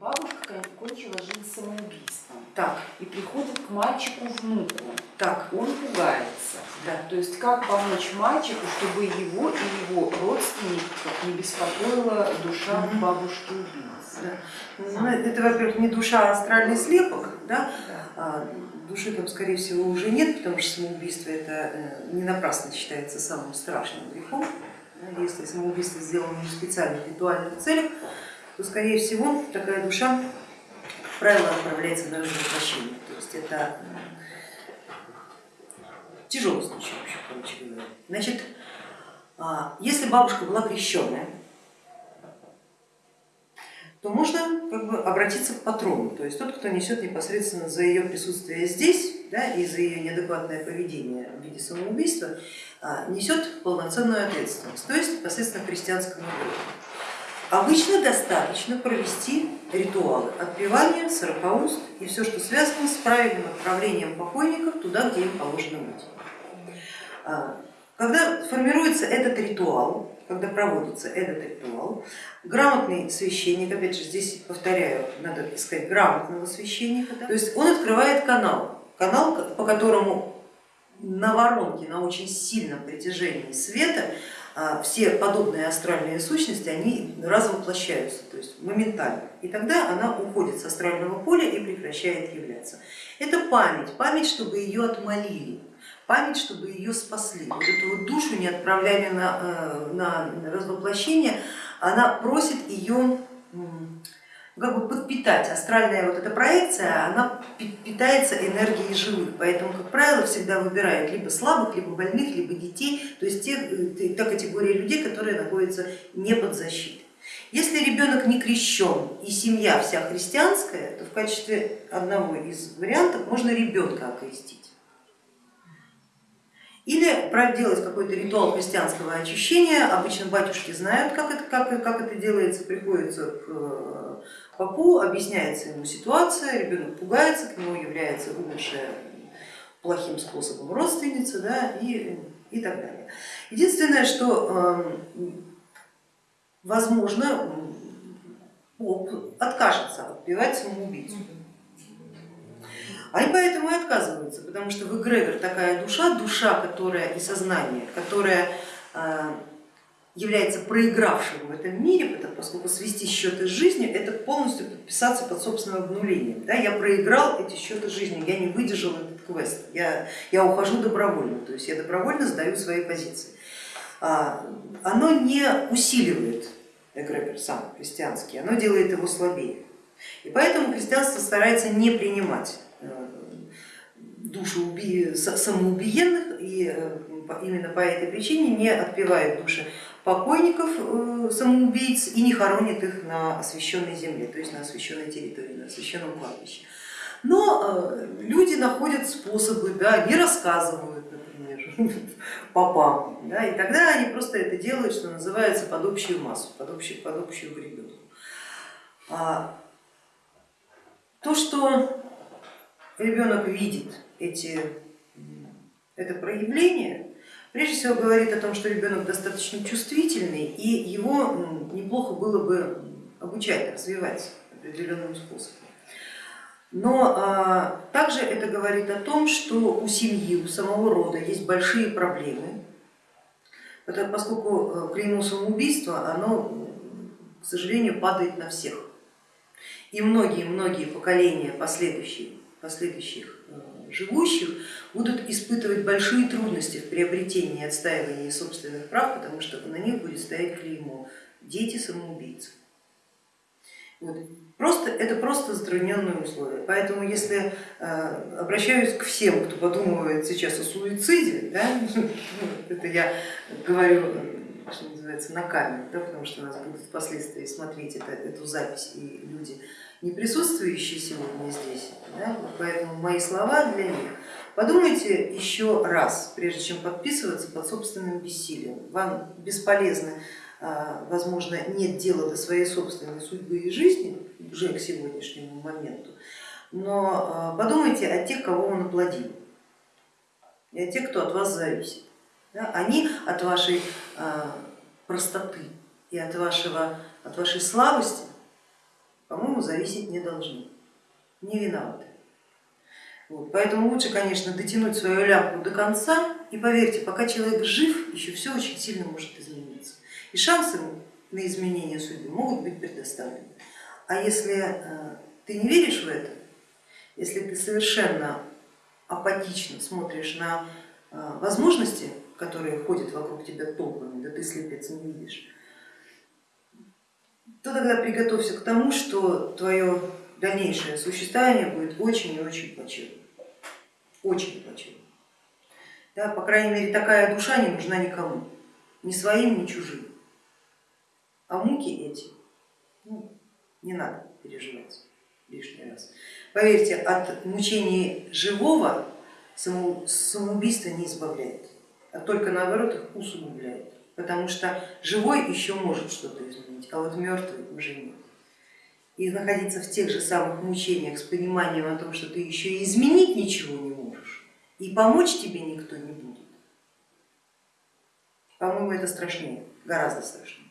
Бабушка кончила жизнь самоубийством Так, и приходит к мальчику внуку. так, Он пугается. да. То есть как помочь мальчику, чтобы его и его родственников не беспокоила душа Мгм. бабушки убийцы. Да. Ну, Это, во-первых, не душа, а астральный слепок, да? Да. А, души там, скорее всего, уже нет, потому что самоубийство это э, не напрасно считается самым страшным грехом. Если самоубийство сделано в специальных ритуальных целях, то, скорее всего, такая душа, как правило, отправляется на возвращение. То есть это тяжелый случай, вообще, короче говоря. Значит, а, если бабушка была крещенная, то можно как бы обратиться к патрону, то есть тот, кто несет непосредственно за ее присутствие здесь да, и за ее неадекватное поведение в виде самоубийства, а, несет полноценную ответственность, то есть непосредственно христианскому народу. Обычно достаточно провести ритуалы отпевания, сорокауст и все, что связано с правильным отправлением покойников туда, где им положено быть. А, Когда формируется этот ритуал, когда проводится этот ритуал, грамотный священник, опять же здесь повторяю, надо искать грамотного священника, то есть он открывает канал, канал, по которому на воронке, на очень сильном притяжении света все подобные астральные сущности, они развоплощаются, то есть моментально. И тогда она уходит с астрального поля и прекращает являться. Это память, память, чтобы ее отмолили, память, чтобы ее спасли. Вот эту вот душу не отправляли на, э, на развоплощение, она просит ее как бы подпитать. Астральная вот эта проекция, она питается энергией живых, поэтому, как правило, всегда выбирают либо слабых, либо больных, либо детей, то есть те, э, та категория людей, которые находятся не под защитой. Если ребенок не крещен и семья вся христианская, то в качестве одного из вариантов можно ребенка окрестить. Или проделать какой-то ритуал христианского очищения, обычно батюшки знают, как это, как, как это делается, приходится к папу, объясняется ему ситуация, ребенок пугается, к нему является умершая плохим способом родственница да, и, и так далее. Единственное, что возможно поп откажется отпевать самоубийцу. Они поэтому и отказываются, потому что в эгрегор такая душа, душа, которая и сознание, которая является проигравшим в этом мире, поскольку свести счеты с жизнью это полностью подписаться под собственным обнулением. Да, я проиграл эти счеты с жизнью, я не выдержал этот квест, я, я ухожу добровольно, то есть я добровольно сдаю свои позиции. Оно не усиливает эгрегор сам христианский, оно делает его слабее. И поэтому христианство старается не принимать душу самоубиенных и именно по этой причине не отпевает души покойников самоубийц и не хоронит их на освященной земле, то есть на освященной территории, на освященном кладбище. Но люди находят способы, да, не рассказывают, например, попам, да, и тогда они просто это делают, что называется, под общую массу, под общую, под общую гребенку. То, что ребенок видит эти, это проявление, прежде всего говорит о том, что ребенок достаточно чувствительный и его неплохо было бы обучать, развивать определенным способом. Но а, также это говорит о том, что у семьи, у самого рода есть большие проблемы, поскольку клеймо самоубийства, оно, к сожалению, падает на всех. И многие-многие поколения последующих, последующих живущих будут испытывать большие трудности в приобретении и отстаивании собственных прав, потому что на них будет стоять клеймо дети самоубийцы. Вот. Просто, это просто затрудненные условия. Поэтому если э, обращаюсь к всем, кто подумывает сейчас о суициде, да, это я говорю, что называется, на камеру, да, потому что нас будут впоследствии смотреть это, эту запись и люди, не присутствующие сегодня здесь, да, поэтому мои слова для них. Подумайте еще раз, прежде чем подписываться под собственным бессилием. Вам бесполезно, возможно, нет дела до своей собственной судьбы и жизни уже к сегодняшнему моменту, но подумайте о тех, кого вы наплодили, и о тех, кто от вас зависит. Они от вашей простоты и от, вашего, от вашей слабости по-моему, зависеть не должны, не виноваты. Вот, поэтому лучше, конечно, дотянуть свою лямку до конца и поверьте, пока человек жив, еще все очень сильно может измениться. И шансы на изменение судьбы могут быть предоставлены. А если э, ты не веришь в это, если ты совершенно апатично смотришь на э, возможности, которые ходят вокруг тебя толпами, да ты слепец не видишь, то тогда приготовься к тому, что твое дальнейшее существование будет очень и очень плачевным. Очень плачевным. Да, по крайней мере, такая душа не нужна никому, ни своим, ни чужим. А муки эти ну, не надо переживать лишний раз. Поверьте, от мучений живого самоубийство не избавляет, а только наоборот их усугубляет, потому что живой еще может что-то изменить, а вот мертвый уже нет. И находиться в тех же самых мучениях с пониманием о том, что ты еще и изменить ничего не можешь, и помочь тебе никто не будет, по-моему, это страшнее, гораздо страшнее.